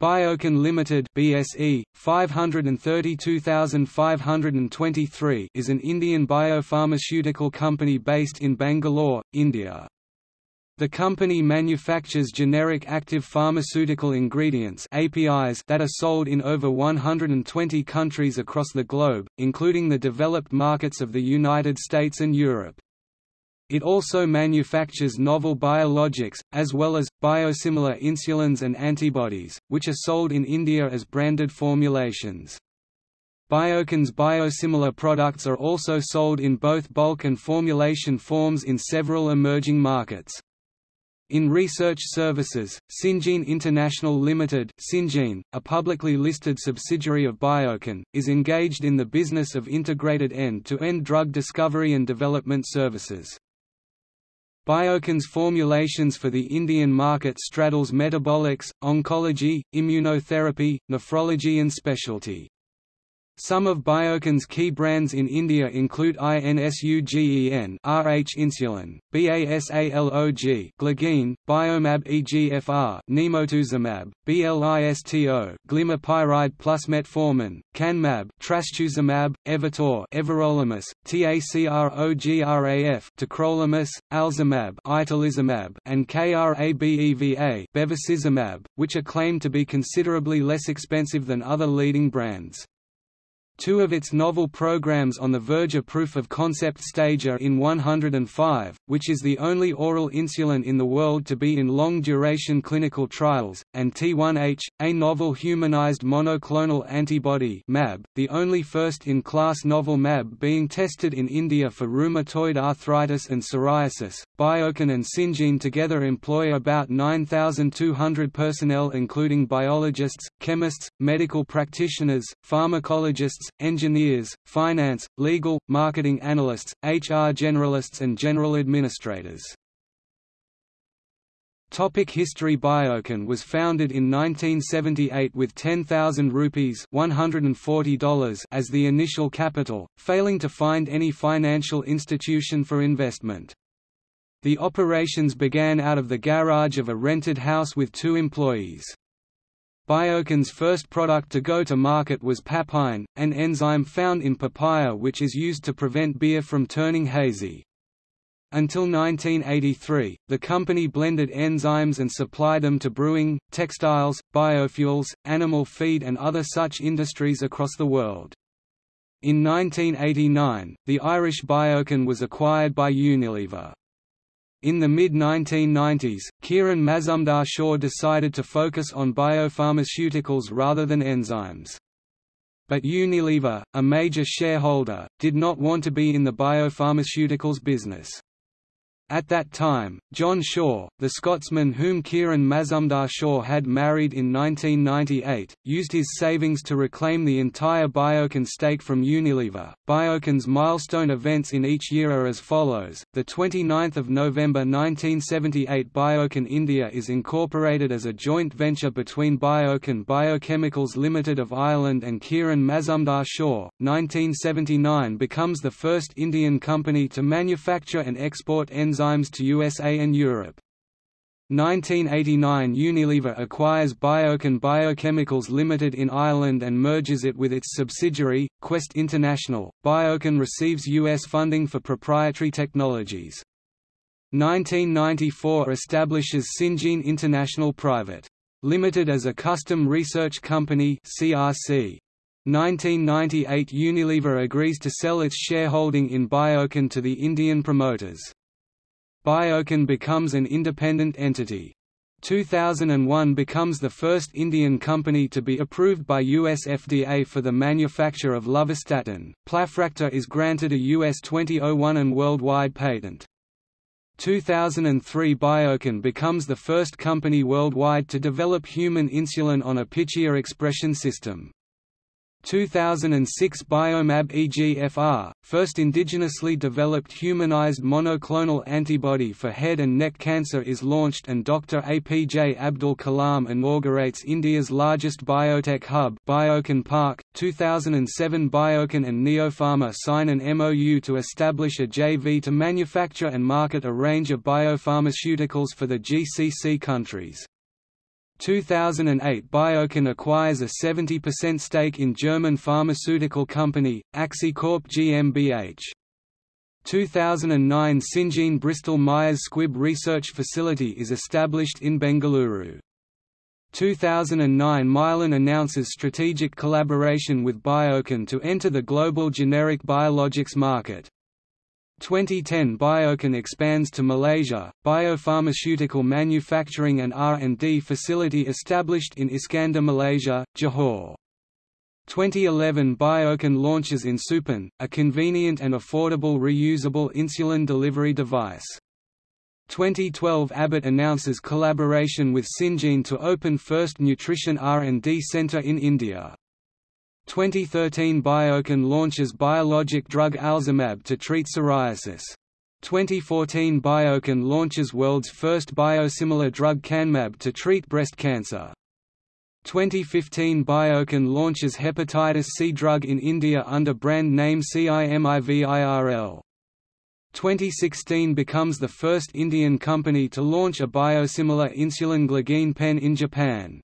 Biocon Limited BSE 532523 is an Indian biopharmaceutical company based in Bangalore, India. The company manufactures generic active pharmaceutical ingredients APIs that are sold in over 120 countries across the globe, including the developed markets of the United States and Europe. It also manufactures novel biologics, as well as, biosimilar insulins and antibodies, which are sold in India as branded formulations. Biocon's biosimilar products are also sold in both bulk and formulation forms in several emerging markets. In research services, Syngene International Limited Syngene, a publicly listed subsidiary of Biocon, is engaged in the business of integrated end-to-end -end drug discovery and development services. Biocon's formulations for the Indian market straddles metabolics, oncology, immunotherapy, nephrology and specialty. Some of Biocon's key brands in India include INSUGEN RH insulin, BASALOG Glargine, Biomab EGFR Nimotuzumab, BLISTO Glimepiride plus Metformin, Canmab Trastuzumab, Evator Everolimus, TACROGRAF Tacrolimus, Alzumab Itolizumab, and KRABEVA Bevacizumab, which are claimed to be considerably less expensive than other leading brands. Two of its novel programs on the verge of proof-of-concept stage are in 105, which is the only oral insulin in the world to be in long-duration clinical trials, and T1H, a novel humanized monoclonal antibody MAB, the only first-in-class novel MAB being tested in India for rheumatoid arthritis and psoriasis. Biocon and Syngene together employ about 9,200 personnel including biologists, chemists, medical practitioners, pharmacologists, engineers, finance, legal, marketing analysts, HR generalists and general administrators. Topic history Biocon was founded in 1978 with 10,000 rupees $140 as the initial capital, failing to find any financial institution for investment. The operations began out of the garage of a rented house with two employees. Biocon's first product to go to market was papain, an enzyme found in papaya which is used to prevent beer from turning hazy. Until 1983, the company blended enzymes and supplied them to brewing, textiles, biofuels, animal feed and other such industries across the world. In 1989, the Irish Biocon was acquired by Unilever. In the mid-1990s, Kiran Mazumdar Shaw decided to focus on biopharmaceuticals rather than enzymes. But Unilever, a major shareholder, did not want to be in the biopharmaceuticals business. At that time, John Shaw, the Scotsman whom Kiran Mazumdar Shaw had married in 1998, used his savings to reclaim the entire Biocon stake from Unilever. Biocon's milestone events in each year are as follows: the 29th of November 1978, Biocon India is incorporated as a joint venture between Biocon Biochemicals Limited of Ireland and Kiran Mazumdar Shaw. 1979 becomes the first Indian company to manufacture and export enzymes enzymes to USA and Europe. 1989 Unilever acquires Biocon Biochemicals Limited in Ireland and merges it with its subsidiary, Quest International. Biocon receives U.S. funding for proprietary technologies. 1994 establishes Syngene International Private. Limited as a custom research company CRC. 1998 Unilever agrees to sell its shareholding in Biocon to the Indian promoters. Biocon becomes an independent entity. 2001 becomes the first Indian company to be approved by US FDA for the manufacture of lovastatin. Plafractor is granted a US 2001 and worldwide patent. 2003 Biocon becomes the first company worldwide to develop human insulin on a Pichia expression system. 2006 Biomab EGFR, first indigenously developed humanized monoclonal antibody for head and neck cancer is launched and Dr. APJ Abdul Kalam inaugurates India's largest biotech hub Biocon Park. 2007 Biocon and Neopharma sign an MOU to establish a JV to manufacture and market a range of biopharmaceuticals for the GCC countries. 2008 Biocon acquires a 70% stake in German pharmaceutical company, Axicorp GmbH. 2009 Syngene Bristol Myers Squibb Research Facility is established in Bengaluru. 2009 Mylan announces strategic collaboration with Biocon to enter the global generic biologics market. 2010 Biocon expands to Malaysia, biopharmaceutical manufacturing and R&D facility established in Iskandar Malaysia, Johor. 2011 Biocon launches INSUPen, a convenient and affordable reusable insulin delivery device. 2012 Abbott announces collaboration with Syngene to open first nutrition R&D center in India. 2013 Biocon launches biologic drug Alzumab to treat psoriasis. 2014 Biocon launches world's first biosimilar drug Canmab to treat breast cancer. 2015 Biocon launches hepatitis C drug in India under brand name CIMIVIRL. 2016 becomes the first Indian company to launch a biosimilar insulin glargine pen in Japan.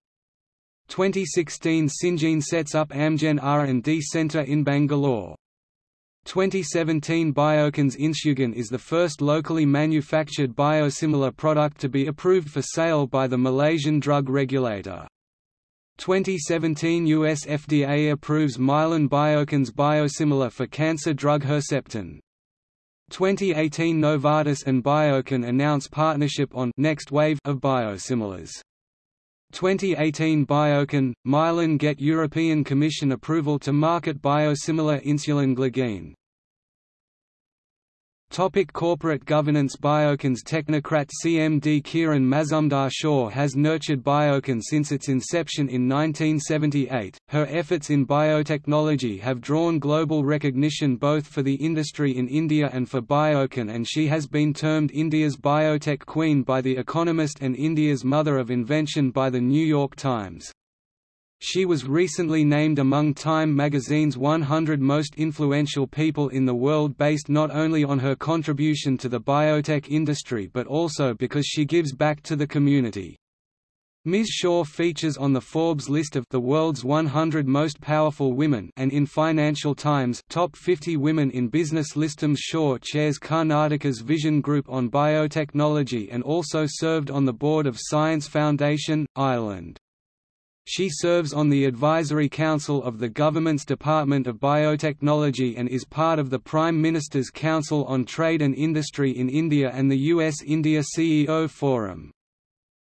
2016 Syngene sets up Amgen R&D Center in Bangalore. 2017 Biocon's Insugen is the first locally manufactured biosimilar product to be approved for sale by the Malaysian drug regulator. 2017 US FDA approves Mylan Biocon's biosimilar for cancer drug Herceptin. 2018 Novartis and Biocon announce partnership on next wave of biosimilars. 2018 Biocon, Mylan get European Commission approval to market biosimilar insulin glargine. Topic corporate governance Biocon's technocrat CMD Kiran Mazumdar Shaw has nurtured Biocon since its inception in 1978. Her efforts in biotechnology have drawn global recognition both for the industry in India and for Biocon and she has been termed India's biotech queen by The Economist and India's mother of invention by The New York Times. She was recently named among Time magazine's 100 most influential people in the world based not only on her contribution to the biotech industry but also because she gives back to the community. Ms. Shaw features on the Forbes list of the world's 100 most powerful women and in Financial Times top 50 women in business listums Shaw chairs Karnataka's Vision Group on biotechnology and also served on the board of Science Foundation, Ireland. She serves on the Advisory Council of the government's Department of Biotechnology and is part of the Prime Minister's Council on Trade and Industry in India and the US-India CEO Forum.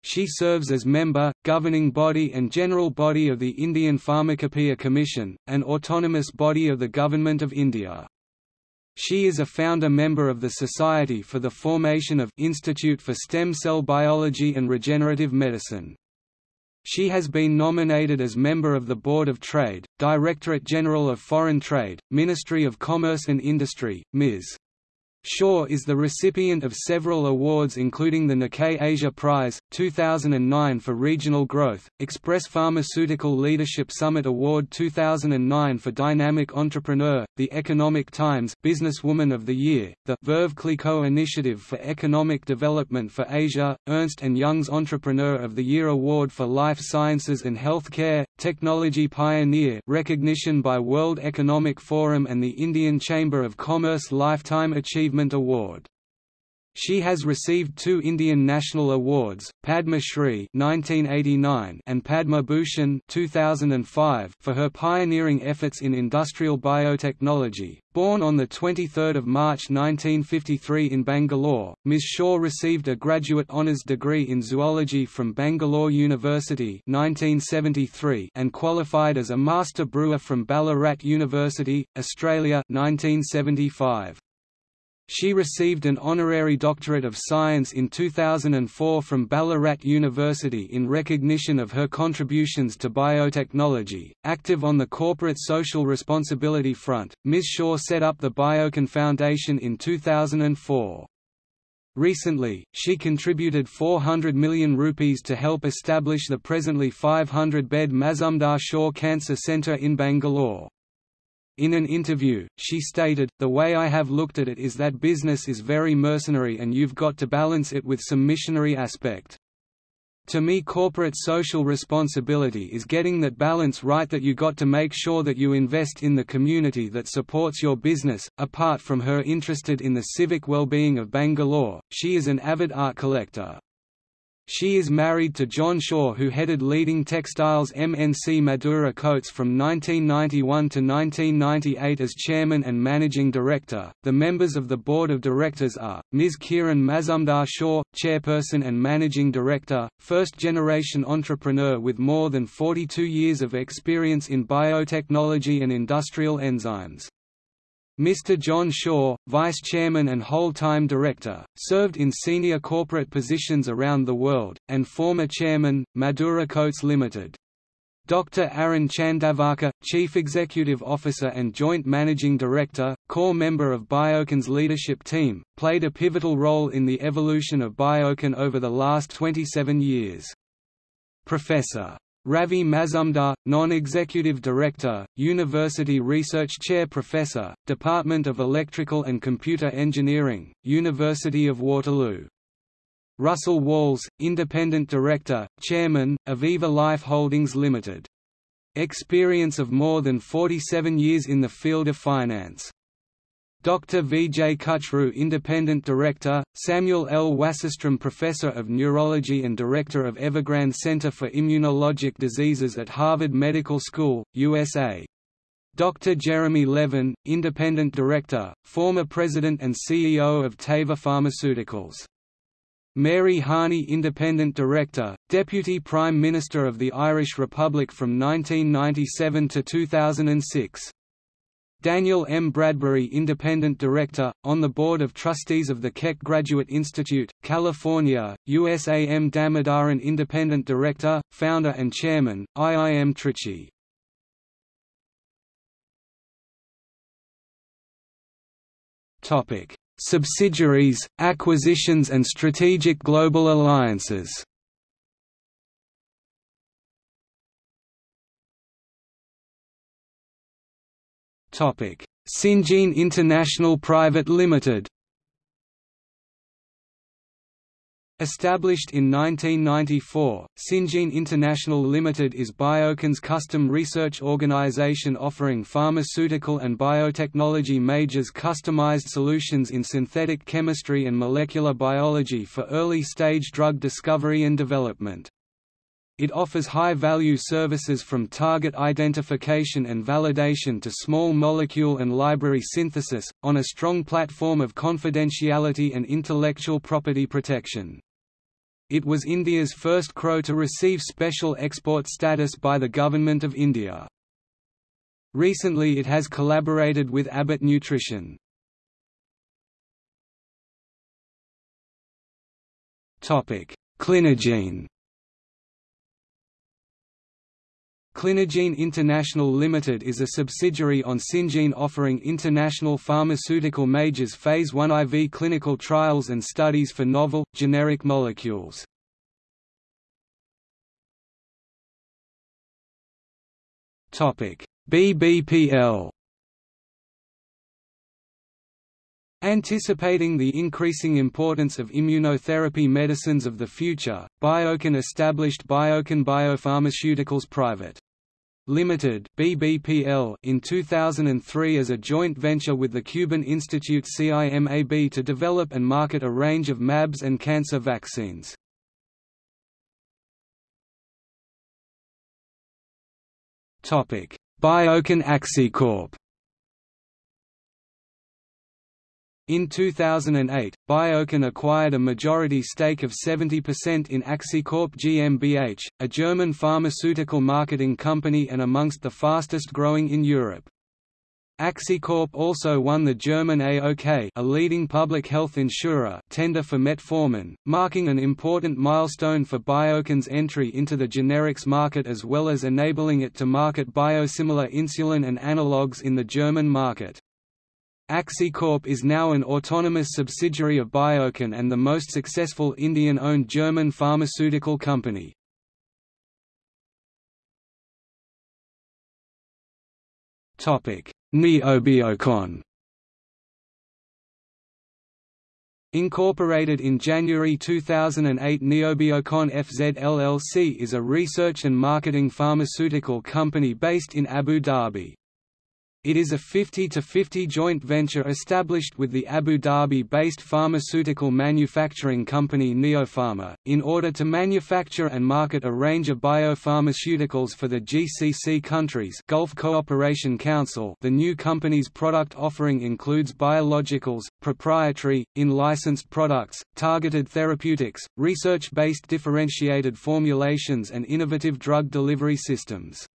She serves as member, governing body and general body of the Indian Pharmacopoeia Commission, an autonomous body of the Government of India. She is a founder member of the Society for the Formation of Institute for Stem Cell Biology and Regenerative Medicine. She has been nominated as member of the Board of Trade, Directorate General of Foreign Trade, Ministry of Commerce and Industry, Ms. Shaw is the recipient of several awards including the Nikkei Asia Prize, 2009 for Regional Growth, Express Pharmaceutical Leadership Summit Award 2009 for Dynamic Entrepreneur, the Economic Times Businesswoman of the Year, the Veuve Clicquot Initiative for Economic Development for Asia, Ernst & Young's Entrepreneur of the Year Award for Life Sciences and Healthcare, Technology Pioneer recognition by World Economic Forum and the Indian Chamber of Commerce Lifetime Achievement Award. She has received two Indian National Awards, Padma Shri (1989) and Padma Bhushan (2005) for her pioneering efforts in industrial biotechnology. Born on the 23rd of March 1953 in Bangalore, Ms. Shaw received a graduate honours degree in zoology from Bangalore University (1973) and qualified as a master brewer from Ballarat University, Australia (1975). She received an honorary doctorate of science in 2004 from Ballarat University in recognition of her contributions to biotechnology. Active on the corporate social responsibility front, Ms. Shaw set up the Biocon Foundation in 2004. Recently, she contributed 400 million rupees to help establish the presently 500-bed Mazumdar Shaw Cancer Centre in Bangalore. In an interview, she stated, The way I have looked at it is that business is very mercenary and you've got to balance it with some missionary aspect. To me corporate social responsibility is getting that balance right that you got to make sure that you invest in the community that supports your business. Apart from her interested in the civic well-being of Bangalore, she is an avid art collector. She is married to John Shaw who headed leading textiles MNC Madura Coats from 1991 to 1998 as chairman and managing director. The members of the board of directors are Ms. Kiran Mazumdar Shaw, chairperson and managing director, first-generation entrepreneur with more than 42 years of experience in biotechnology and industrial enzymes. Mr. John Shaw, Vice Chairman and whole-time Director, served in senior corporate positions around the world, and former Chairman, Madura Coats Limited. Dr. Arun Chandavarkar, Chief Executive Officer and Joint Managing Director, core member of Biocon's leadership team, played a pivotal role in the evolution of Biocon over the last 27 years. Professor Ravi Mazumdar, Non-Executive Director, University Research Chair Professor, Department of Electrical and Computer Engineering, University of Waterloo. Russell Walls, Independent Director, Chairman, Aviva Life Holdings Limited. Experience of more than 47 years in the field of finance. Dr. Vijay Kuchroo Independent Director, Samuel L. Wasserstrom Professor of Neurology and Director of Evergrande Center for Immunologic Diseases at Harvard Medical School, USA. Dr. Jeremy Levin, Independent Director, former President and CEO of Teva Pharmaceuticals. Mary Harney Independent Director, Deputy Prime Minister of the Irish Republic from 1997 to 2006. Daniel M. Bradbury Independent Director, on the Board of Trustees of the Keck Graduate Institute, California, USA M. Damodaran Independent Director, Founder and Chairman, IIM Trichy Subsidiaries, acquisitions and strategic global alliances Topic: International Private Limited. Established in 1994, Syngene International Limited is Biocon's custom research organization offering pharmaceutical and biotechnology majors customized solutions in synthetic chemistry and molecular biology for early-stage drug discovery and development. It offers high-value services from target identification and validation to small molecule and library synthesis, on a strong platform of confidentiality and intellectual property protection. It was India's first CROW to receive special export status by the Government of India. Recently it has collaborated with Abbott Nutrition. Clinigene Clinigene International Limited is a subsidiary on Syngene offering international pharmaceutical majors Phase 1 IV clinical trials and studies for novel, generic molecules. BBPL Anticipating the increasing importance of immunotherapy medicines of the future, Biocon established Biocon Biopharmaceuticals Private. Limited (BBPL) in 2003 as a joint venture with the Cuban institute CIMAB to develop and market a range of MABs and cancer vaccines. Topic: Biocon Axicorp In 2008, Biocon acquired a majority stake of 70% in Axicorp GmbH, a German pharmaceutical marketing company and amongst the fastest growing in Europe. Axicorp also won the German AOK a leading public health insurer tender for metformin, marking an important milestone for Biocon's entry into the generics market as well as enabling it to market biosimilar insulin and analogues in the German market. Axicorp is now an autonomous subsidiary of Biocon and the most successful Indian-owned German pharmaceutical company. Neobiocon Incorporated in January 2008 Neobiocon FZ LLC is a research and marketing pharmaceutical company based in Abu Dhabi. It is a 50-50 joint venture established with the Abu Dhabi-based pharmaceutical manufacturing company Neopharma, in order to manufacture and market a range of biopharmaceuticals for the GCC countries Gulf Cooperation Council the new company's product offering includes biologicals, proprietary, in-licensed products, targeted therapeutics, research-based differentiated formulations and innovative drug delivery systems.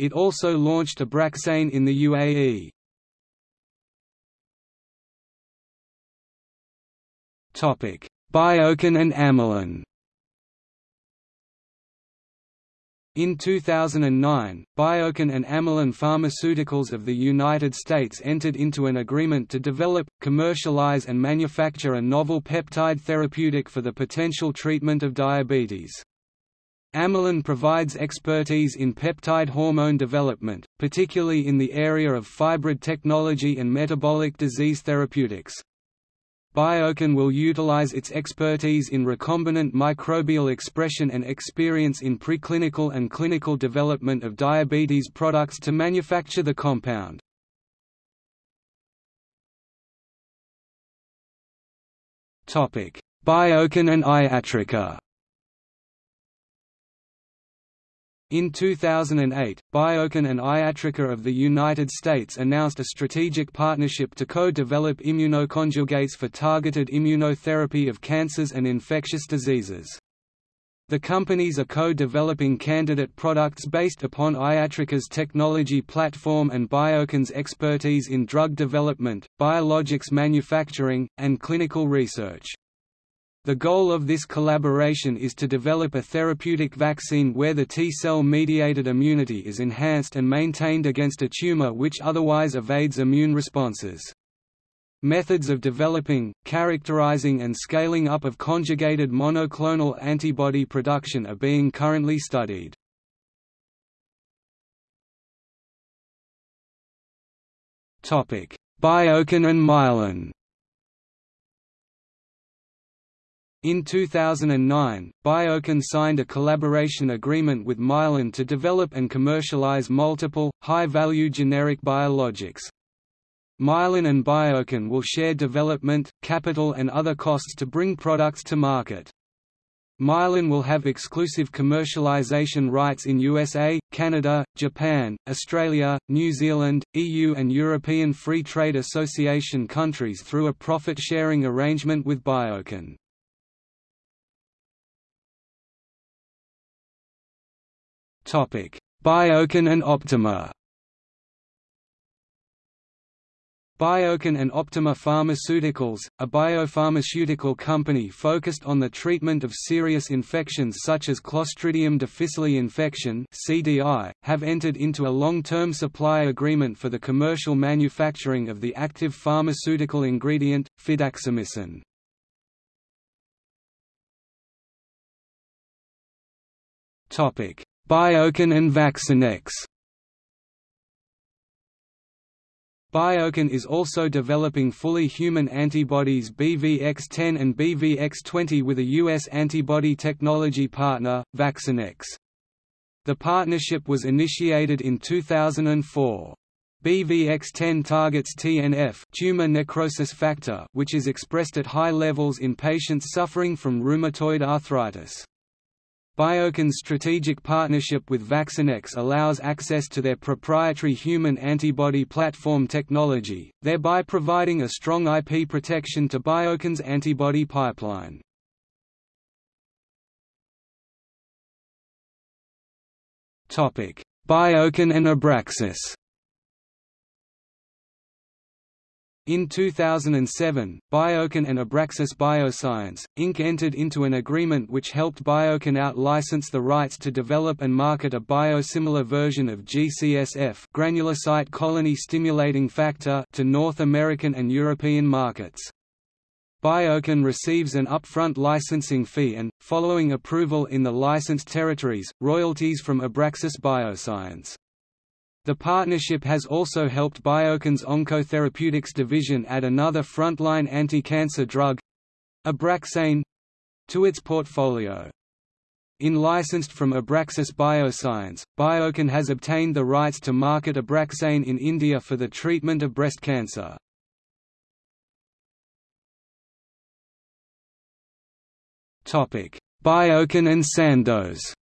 It also launched Abraxane in the UAE. Topic: Biocon and Amylin. In 2009, Biocon and Amylin Pharmaceuticals of the United States entered into an agreement to develop, commercialize and manufacture a novel peptide therapeutic for the potential treatment of diabetes. Amylin provides expertise in peptide hormone development, particularly in the area of phybrid technology and metabolic disease therapeutics. Biocon will utilize its expertise in recombinant microbial expression and experience in preclinical and clinical development of diabetes products to manufacture the compound. Biocon and Iatrica In 2008, Biocon and Iatrica of the United States announced a strategic partnership to co-develop immunoconjugates for targeted immunotherapy of cancers and infectious diseases. The companies are co-developing candidate products based upon Iatrica's technology platform and Biocon's expertise in drug development, biologics manufacturing, and clinical research. The goal of this collaboration is to develop a therapeutic vaccine where the T-cell mediated immunity is enhanced and maintained against a tumor which otherwise evades immune responses. Methods of developing, characterizing and scaling up of conjugated monoclonal antibody production are being currently studied. Biocon and Mylan In 2009, Biocon signed a collaboration agreement with Mylan to develop and commercialize multiple, high-value generic biologics. Mylan and Biocon will share development, capital and other costs to bring products to market. Mylan will have exclusive commercialization rights in USA, Canada, Japan, Australia, New Zealand, EU and European Free Trade Association countries through a profit-sharing arrangement with Biocon. Biocon and Optimer. Biocon and Optimer Pharmaceuticals, a biopharmaceutical company focused on the treatment of serious infections such as Clostridium difficile infection (CDI), have entered into a long-term supply agreement for the commercial manufacturing of the active pharmaceutical ingredient, fidaxomicin. Topic: Biocon and Vaccinex Biocon is also developing fully human antibodies BVX10 and BVX20 with a U.S. antibody technology partner, Vaccinex. The partnership was initiated in 2004. BVX10 targets TNF tumor necrosis factor which is expressed at high levels in patients suffering from rheumatoid arthritis. Biocon's strategic partnership with Vaccinex allows access to their proprietary human antibody platform technology, thereby providing a strong IP protection to Biocon's antibody pipeline. Biocon and Abraxis In 2007, Biocon and Abraxis Bioscience, Inc. entered into an agreement which helped Biocon out-license the rights to develop and market a biosimilar version of GCSF granulocyte colony stimulating factor to North American and European markets. Biocon receives an upfront licensing fee and, following approval in the licensed territories, royalties from Abraxis Bioscience. The partnership has also helped Biocon's Oncotherapeutics division add another frontline anti-cancer drug, Abraxane to its portfolio. In licensed from Abraxis Bioscience, Biocon has obtained the rights to market Abraxane in India for the treatment of breast cancer. Biocon and Sandoz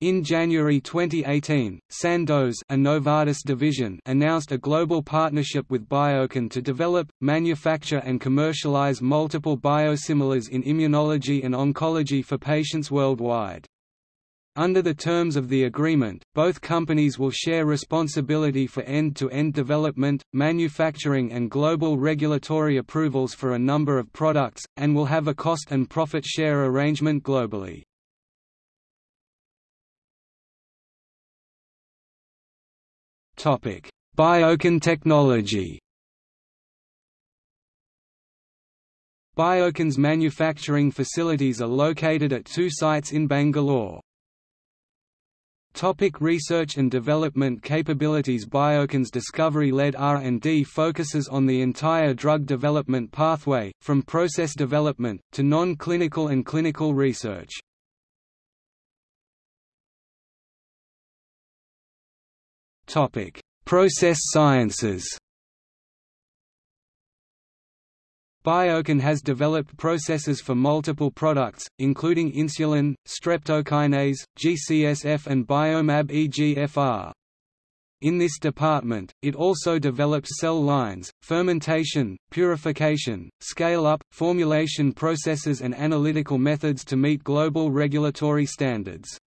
In January 2018, Sandoz a Novartis division announced a global partnership with Biocon to develop, manufacture and commercialize multiple biosimilars in immunology and oncology for patients worldwide. Under the terms of the agreement, both companies will share responsibility for end-to-end -end development, manufacturing and global regulatory approvals for a number of products, and will have a cost and profit share arrangement globally. Topic: Biocon technology. Biocon's manufacturing facilities are located at two sites in Bangalore. Topic research and development capabilities Biocon's discovery-led R&D focuses on the entire drug development pathway, from process development, to non-clinical and clinical research. Topic: Process sciences. Biocon has developed processes for multiple products, including insulin, streptokinase, GCSF and Biomab EGFR. In this department, it also develops cell lines, fermentation, purification, scale-up, formulation processes and analytical methods to meet global regulatory standards.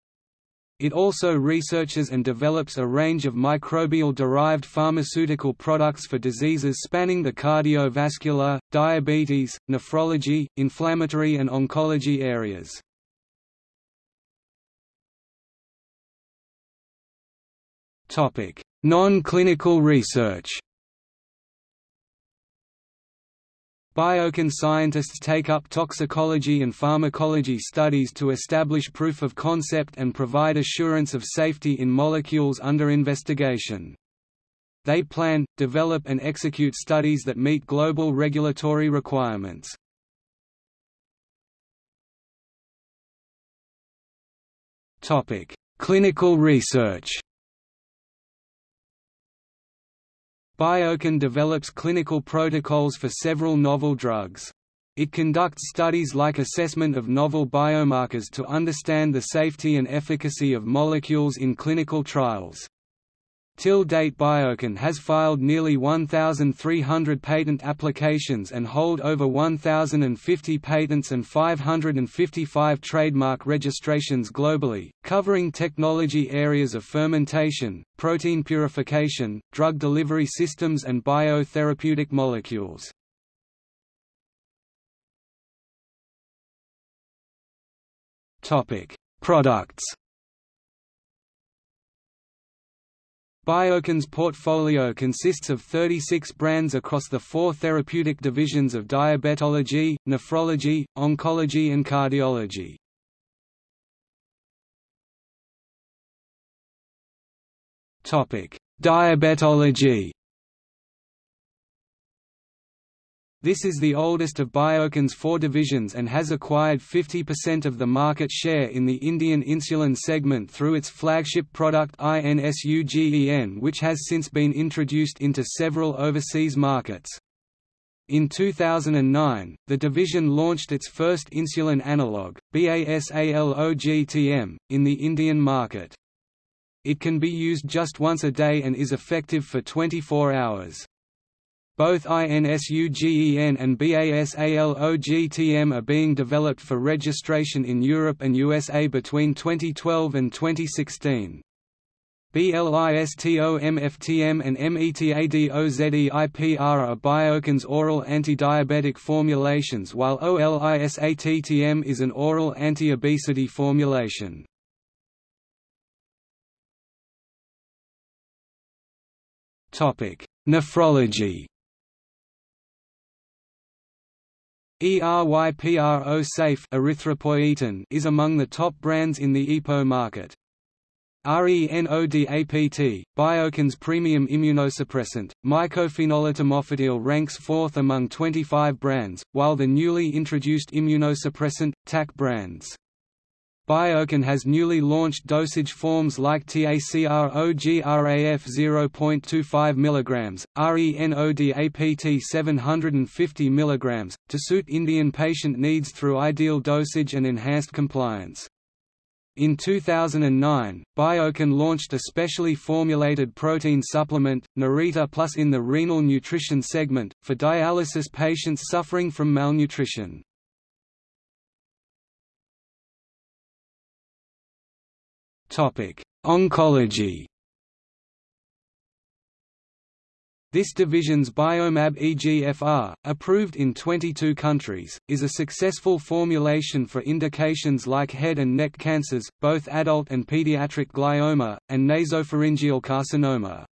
It also researches and develops a range of microbial-derived pharmaceutical products for diseases spanning the cardiovascular, diabetes, nephrology, inflammatory and oncology areas. Non-clinical research Biocon scientists take up toxicology and pharmacology studies to establish proof of concept and provide assurance of safety in molecules under investigation. They plan, develop and execute studies that meet global regulatory requirements. Clinical research Biocon develops clinical protocols for several novel drugs. It conducts studies like assessment of novel biomarkers to understand the safety and efficacy of molecules in clinical trials. Till date Biocon has filed nearly 1,300 patent applications and hold over 1,050 patents and 555 trademark registrations globally, covering technology areas of fermentation, protein purification, drug delivery systems and biotherapeutic molecules. Products Biocon's portfolio consists of 36 brands across the four therapeutic divisions of diabetology, nephrology, oncology and cardiology. Diabetology This is the oldest of Biocon's four divisions and has acquired 50% of the market share in the Indian insulin segment through its flagship product INSUGEN which has since been introduced into several overseas markets. In 2009, the division launched its first insulin analog, BASALOGTM, in the Indian market. It can be used just once a day and is effective for 24 hours. Both INSUGEN and BASALOGTM are being developed for registration in Europe and USA between 2012 and 2016. BLISTOMFTM and METADOZEIPR are Biocon's oral anti-diabetic formulations while OLISATTM is an oral anti-obesity formulation. Nephrology ERYPRO Safe erythropoietin is among the top brands in the EPO market. RENODAPT, Biocon's premium immunosuppressant, mycophenolate ranks fourth among 25 brands, while the newly introduced immunosuppressant, TAC brands. Biocon has newly launched dosage forms like TACROGRAF 0.25 mg, RENODAPT 750 mg, to suit Indian patient needs through ideal dosage and enhanced compliance. In 2009, Biocon launched a specially formulated protein supplement, Narita Plus in the renal nutrition segment, for dialysis patients suffering from malnutrition. Oncology This division's Biomab EGFR, approved in 22 countries, is a successful formulation for indications like head and neck cancers, both adult and pediatric glioma, and nasopharyngeal carcinoma.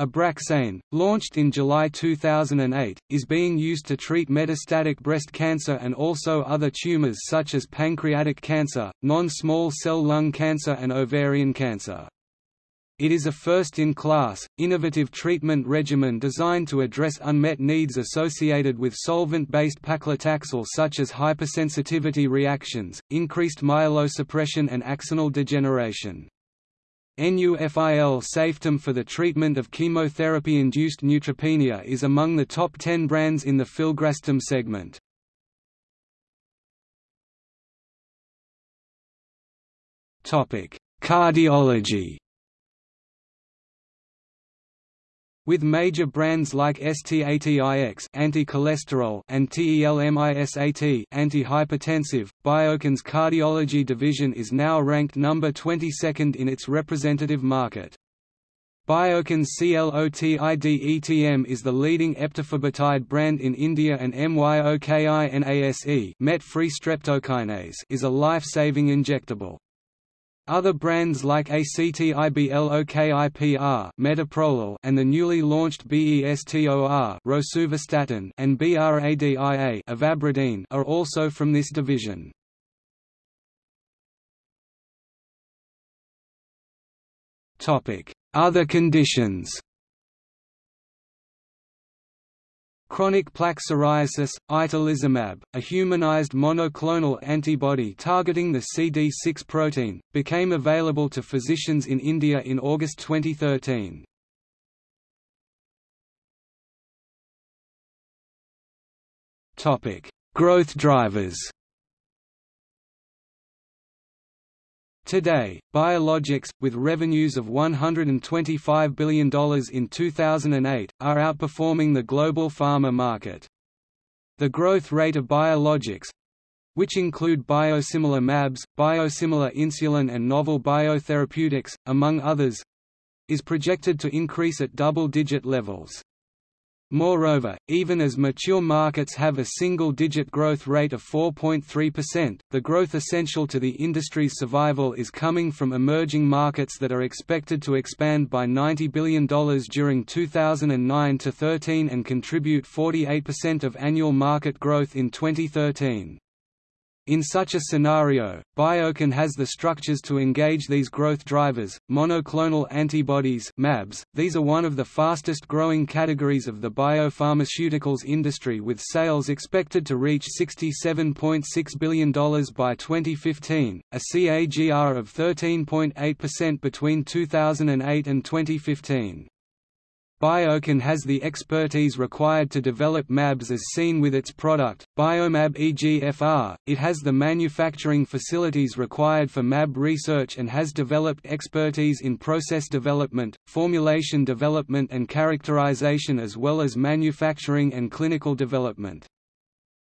Abraxane, launched in July 2008, is being used to treat metastatic breast cancer and also other tumors such as pancreatic cancer, non-small cell lung cancer and ovarian cancer. It is a first-in-class, innovative treatment regimen designed to address unmet needs associated with solvent-based paclitaxel such as hypersensitivity reactions, increased myelosuppression and axonal degeneration. NUFIL Saftem for the treatment of chemotherapy-induced neutropenia is among the top 10 brands in the filgrastim segment. Cardiology With major brands like STATIX anti-cholesterol and TELMISAT antihypertensive, Biocon's cardiology division is now ranked number 22nd in its representative market. Biocon's CLOTIDETM is the leading eptifibatide brand in India and MYOKINASE is a life-saving injectable. Other brands like ACTIBLOKIPR metoprolol and the newly launched BESTOR rosuvastatin and BRADIA are also from this division. Other conditions Chronic plaque psoriasis, itolizumab, a humanized monoclonal antibody targeting the CD6 protein, became available to physicians in India in August 2013. Growth drivers Today, biologics, with revenues of $125 billion in 2008, are outperforming the global pharma market. The growth rate of biologics which include biosimilar MABs, biosimilar insulin and novel biotherapeutics, among others is projected to increase at double-digit levels. Moreover, even as mature markets have a single-digit growth rate of 4.3%, the growth essential to the industry's survival is coming from emerging markets that are expected to expand by $90 billion during 2009 to 13 and contribute 48% of annual market growth in 2013. In such a scenario, Biocon has the structures to engage these growth drivers. Monoclonal antibodies (mAbs). These are one of the fastest growing categories of the biopharmaceuticals industry with sales expected to reach $67.6 billion by 2015, a CAGR of 13.8% between 2008 and 2015. Biocon has the expertise required to develop MABs as seen with its product, Biomab EGFR. It has the manufacturing facilities required for MAB research and has developed expertise in process development, formulation development and characterization as well as manufacturing and clinical development.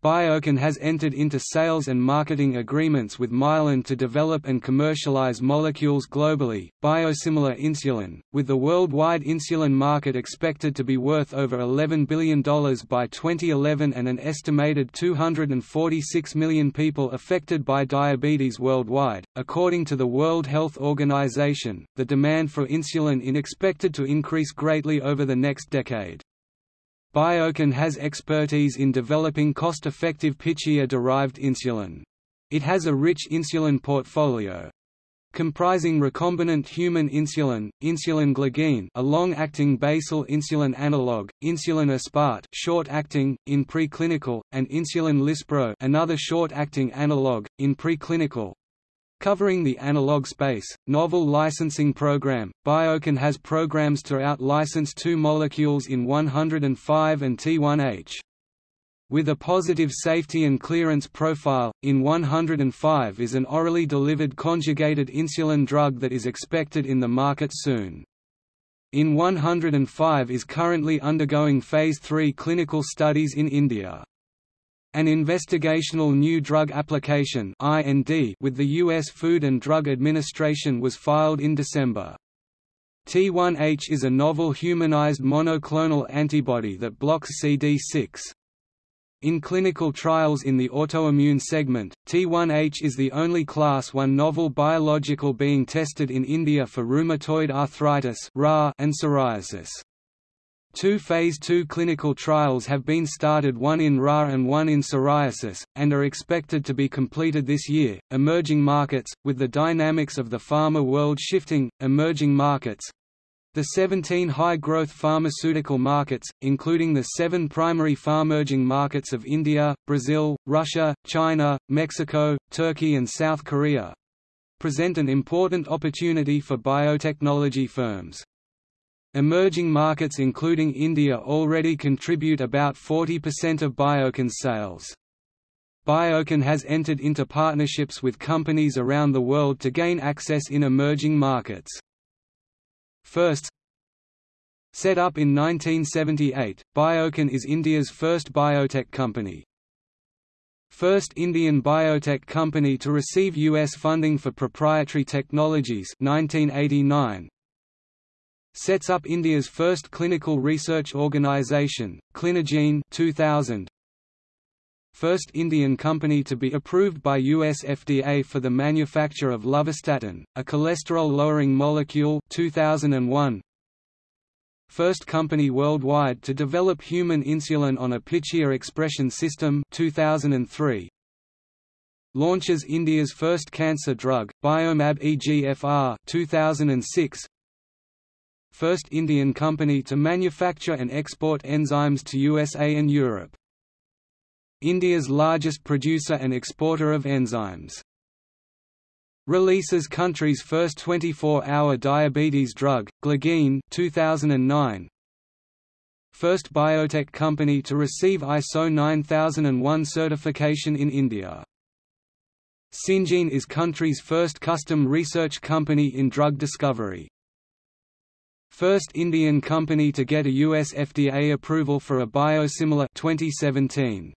Biocon has entered into sales and marketing agreements with Mylan to develop and commercialize molecules globally, biosimilar insulin, with the worldwide insulin market expected to be worth over $11 billion by 2011 and an estimated 246 million people affected by diabetes worldwide. According to the World Health Organization, the demand for insulin is expected to increase greatly over the next decade. Biocon has expertise in developing cost-effective Pichia-derived insulin. It has a rich insulin portfolio. comprising recombinant human insulin, insulin glargine a long-acting basal insulin analog, insulin aspart short-acting, in preclinical, and insulin lispro another short-acting analog, in preclinical. Covering the analog space, novel licensing program, Biocon has programs to out-license two molecules in 105 and T1H. With a positive safety and clearance profile, in 105 is an orally delivered conjugated insulin drug that is expected in the market soon. In 105 is currently undergoing Phase 3 clinical studies in India. An investigational new drug application with the U.S. Food and Drug Administration was filed in December. T1H is a novel humanized monoclonal antibody that blocks CD6. In clinical trials in the autoimmune segment, T1H is the only Class 1 novel biological being tested in India for rheumatoid arthritis and psoriasis. Two Phase II clinical trials have been started one in RA and one in psoriasis, and are expected to be completed this year. Emerging markets, with the dynamics of the pharma world shifting, emerging markets, the 17 high-growth pharmaceutical markets, including the seven primary pharmerging markets of India, Brazil, Russia, China, Mexico, Turkey and South Korea, present an important opportunity for biotechnology firms. Emerging markets including India already contribute about 40% of Biocon's sales. Biocon has entered into partnerships with companies around the world to gain access in emerging markets. First Set up in 1978, Biocon is India's first biotech company. First Indian biotech company to receive U.S. funding for proprietary technologies 1989. Sets up India's first clinical research organisation, Clinigene 2000. First Indian company to be approved by US FDA for the manufacture of lovastatin, a cholesterol-lowering molecule 2001. First company worldwide to develop human insulin on a Pichia expression system 2003. Launches India's first cancer drug, Biomab EGFR 2006. First Indian company to manufacture and export enzymes to USA and Europe. India's largest producer and exporter of enzymes. Releases country's first 24-hour diabetes drug, Glargine 2009. First biotech company to receive ISO 9001 certification in India. Syngene is country's first custom research company in drug discovery. First Indian company to get a US FDA approval for a biosimilar 2017.